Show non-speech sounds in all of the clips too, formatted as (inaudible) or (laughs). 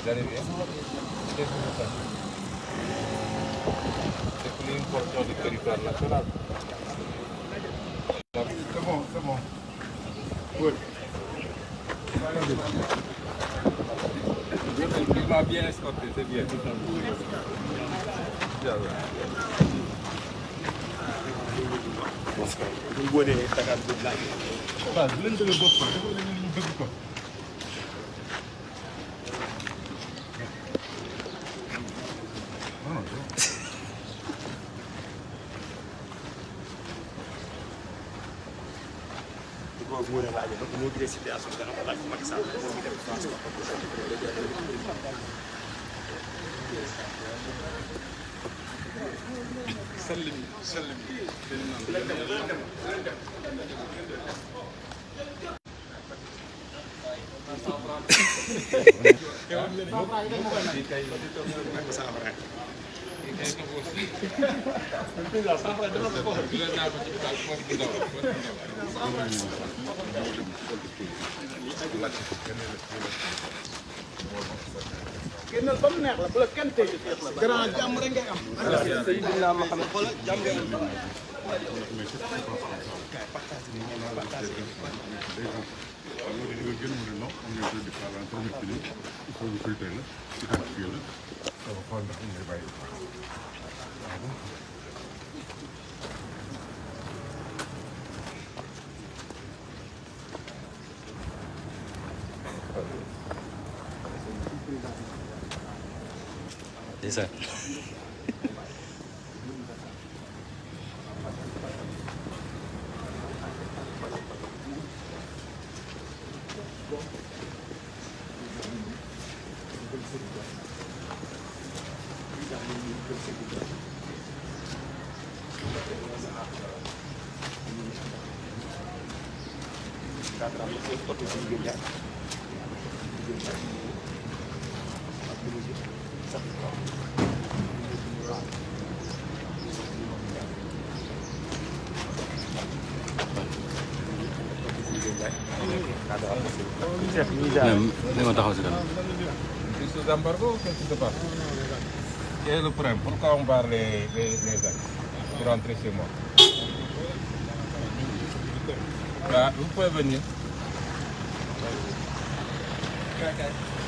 Dari dia, dia punya C'est une portion du territoire national. C'est bon, c'est bon. Oui. Il m'a bien escorté, c'est bien. Mwen gwen e takat gwen la. Ba, gwen de le bot pa. Gwen de le bot pa. Mwen gwen la. Mwen gwen si te asos de nan pa la ki maki sa. Mwen gwen de le bot pa. سلمي سلمي Thank. (laughs) génnal ba mu neex la bu la kenn tey desa. Gracias. Lima tahu sekarang. Isu gambar tu kita pas. Vous pouvez venir. Okay.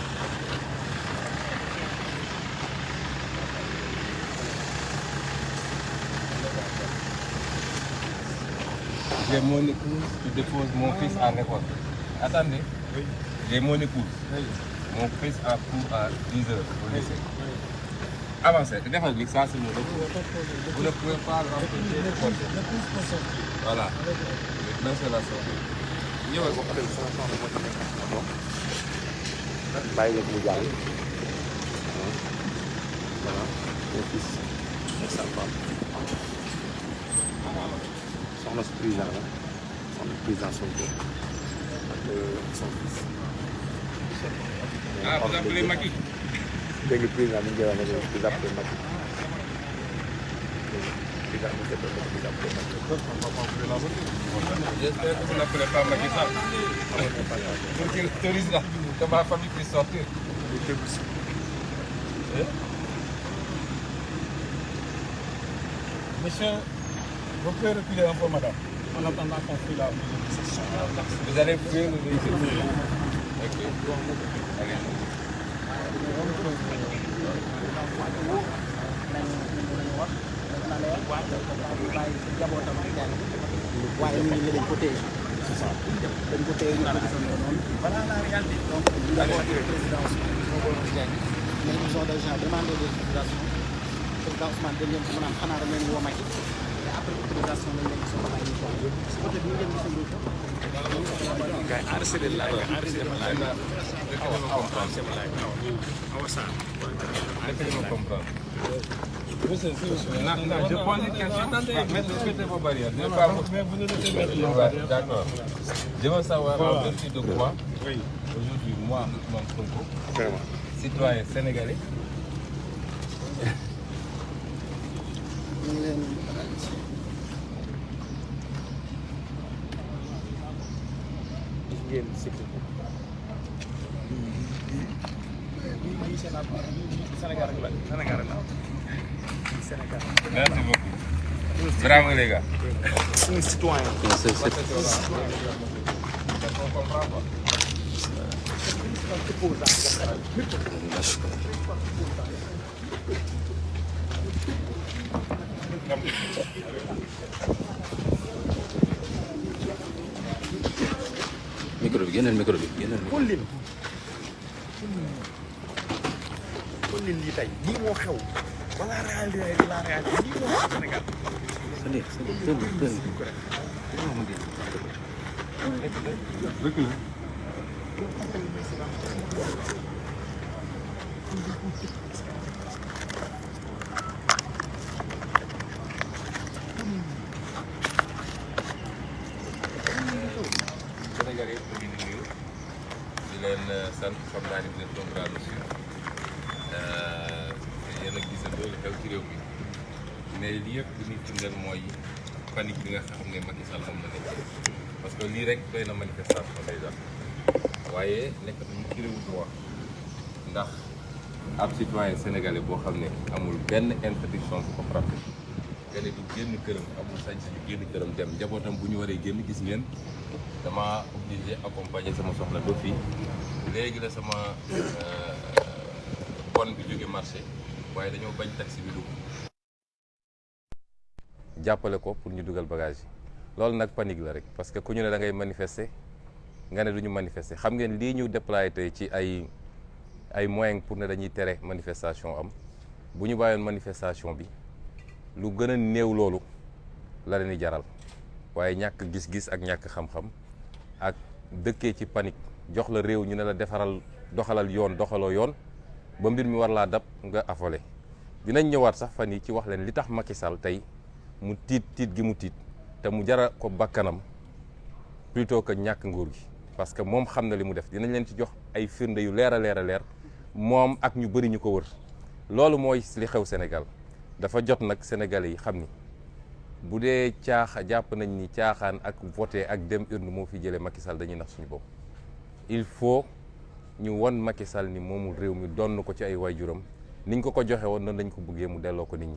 J'ai mon épouse qui dépose mon fils à l'école. Attendez. J'ai mon épouse. Mon fils a cours à 10 heures au lycée. Avancez. Défendez, ça c'est mon épouse. Vous ne pouvez pas l'empêcher de porter. Voilà. Maintenant c'est la sortie. ñëwal ko bàyyi leen mu jàll. voilà mon fils et on os prizan la, on os prizan son pe, ak son fis. A, pou zan ple maki? Dek li prizan, mwen gen ane, pou zan ple maki. Prizan mwen sepe, pou zan ple maki. Jesper, pou zan ple pa maki sa? Pou ki teriz la, kama a fami pri sorti? Li te bousi. E? Mwen chen, vous pouvez reculer un peu, madame, en attendant qu'on fait la mobilisation. Vous allez fouiller le véhicule. Ok. Allez. waaye ñu ngi dañ ko téye c'est ça dañ ko téye ñu ngi sonn noonu voilà la réalité donc ñu d'abord président Ousmane Diagne mais ils ont déjà demandé des autorisations président Ousmane dañ leen ko mën a xanaa dañ leen woo Macky mais après autorisation lañ leen soxla ay ñu ko côté bi ñu leen gisandoo ko gars yi enregistré la gars yi enregistré ma laaj awa awa enregistré ma laaj awa awa Sarr Laissez-moi comprendre. Non, non, je pose une question. Mettez, mettez vos barrières. Je pas vous D'accord. Veux savoir en vertu de quoi, aujourd'hui, moi, Ousmane Sonko, vraiment citoyen sénégalais, Game cycle. Merci Não Bravo les gars. Un citoyen. C'est un citoyen. Bravo. Micro bi génneel micro bi leen xool leen lii tey lii moo xew wala la xew Sénégal Sëñ bi sëñ bi sëñ bi Recule. Sénégalais yi ñu ngi nuyu di leen sant xam naa ni vous êtes nombreux à nous suivre yéen a gisandoo li xew ci réew mi mais lii yëpp li muy firndeel mooy panique bi nga xam ne Macky Sall moom la nekk parce que lii rek doy na manifestation déjà waaye nekkatuñu ci réewu droit ndax ab citoyen sénégalais boo xam ne amul benn interdiction bu ko frappé nga ne du génn këram amul sañ-sañu génn këram dem njabootam bu ñu waree obligé sama soxna ba fii léegi la sama bon bi jóge marché waaye dañoo bañ taxi bi jàppale ko pour ñu dugal bagage yi. Loolu nag panique la rek parce que ku ñu ne da ngay nga ne du ñu manifester. Xam ngeen lii ñu déployé tey ci ay ay moyens pour ne dañuy tere manifestation am. Bu ñu bàyyoon manifestation bi lu gën a néew loolu la leen di jaral. Waaye ñàkk gis-gis ak ñàkk xam-xam ak dëkkee ci panique jox la réew ñu ne la defaral doxalal yoon doxaloo yoon ba mbir mi war laa dab nga affolé. Dinañ ñëwaat sax fan yi ci wax leen li tax Macky Sall tey mu tiit tiit gi mu tiit te mu jara ko bakkanam plutôt que ñàkk nguur gi. Parce que moom xam na li mu def. Dinañ leen ci jox ay firnde yu leer a leer a ak ñu bëri ñu ko wër. Loolu mooy li xew Sénégal. Dafa jot nag Sénégalais yi xam ni bu dee caaxa nañ ni caaxaan ak voté ak dem urne moo fi jëlee Macky Sall dañuy nax suñu il faut ñu won Macky Sall ni moomul mi donn ko ci ay waajuram. Niñ ko ko joxe woon noonu ko bëggee mu ko nit ñi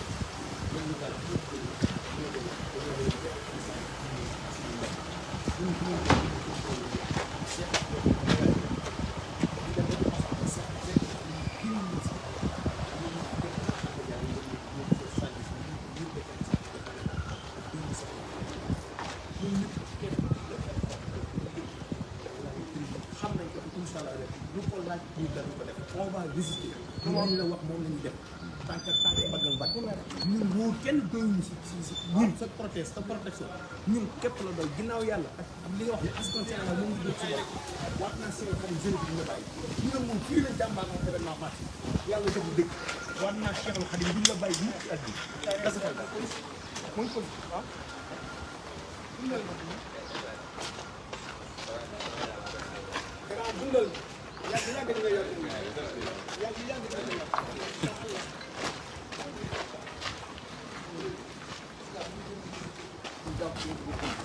lu ko laaj ñu dañu ko def on va résister moom la wax moom la ñuy def tànk tànk baggal bàcc ñun wóor kenn doyuñu si si si ñun sa protège sa protection ñun képp la doy ginnaaw yàlla ak li nga wax ne askan Sénégal moom ngi jot si bopp waat naa si xam jeune bi ñu la bàyyi ñu ne moom fii la jàmbaar moom événement marché yàlla def dëgg waat naa Cheikhul Khadim duñ la bàyyi mukk ci at bi daal mooy ko waaw dangaa dundal yàgg yàgg di nga yor yor Ah